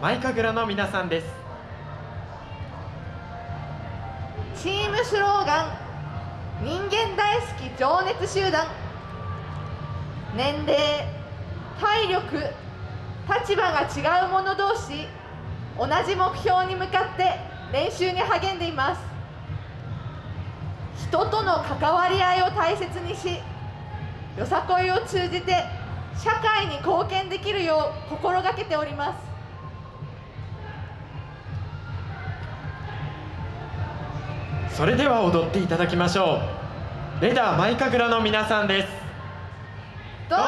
マイカグラの皆さんです。チームスローガン人間大好き情熱集団。年齢体力立場が違う者同士同じ目標に向かって練習に励んでいます。人との関わり合いを大切にしよさこいを通じて社会に貢献できるよう心がけております。それでは踊っていただきましょう。レダーマイカグラの皆さんです。どうぞ。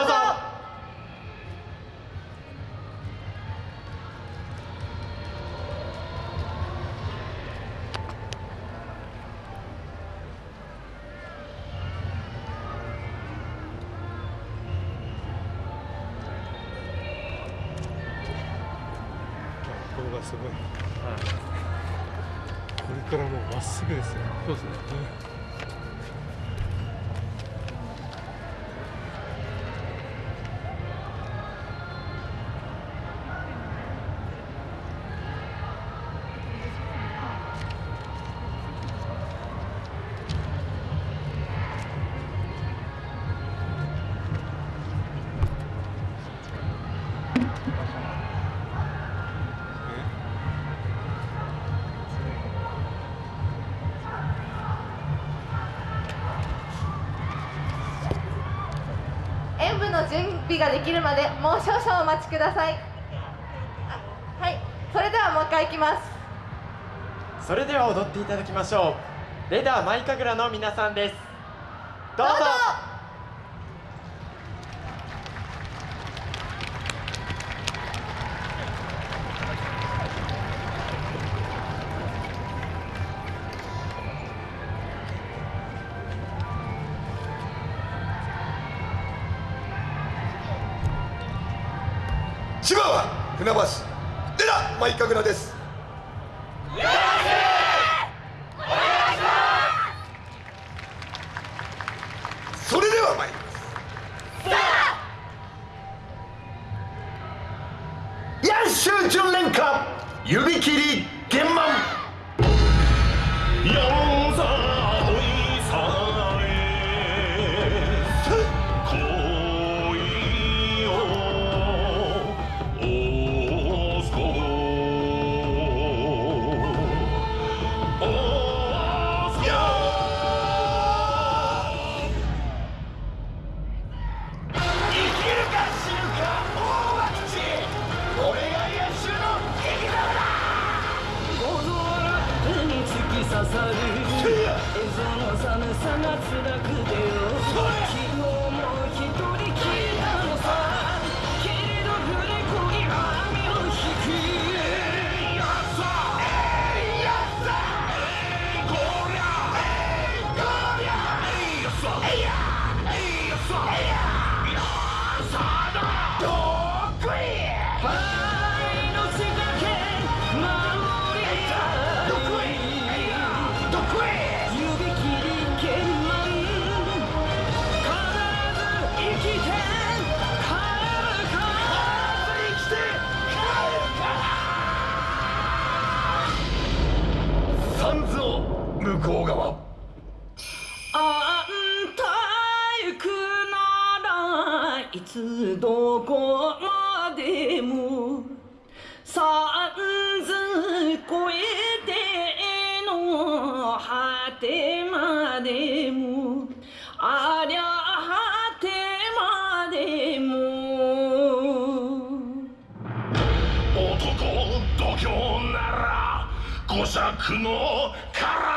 これがすごい、これからもうまっすぐですよ。そうですね、演舞の準備ができるまでもう少々お待ちください。あはいそれではもう一回いきます。それでは踊っていただきましょう。レダーマイカグラの皆さんです。どうぞ千葉は船橋。でらマイカグラです。それでは参ります。野手純連歌指切り玄満田君向こう側。あんた行くならいつどこまでも。さんず越えての果てまでも。ありゃ果てまでも。男度胸なら五尺の体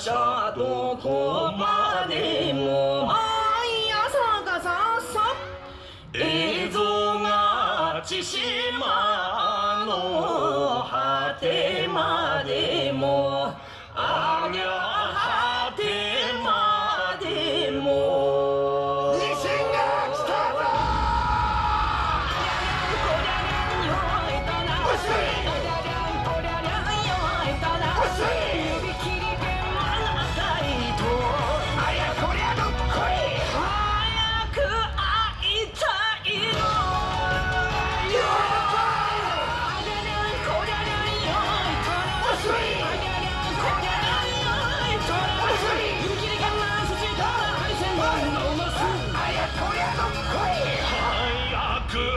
車どこまでも毎朝がさっさ映像が千島の果てまでもあげゃ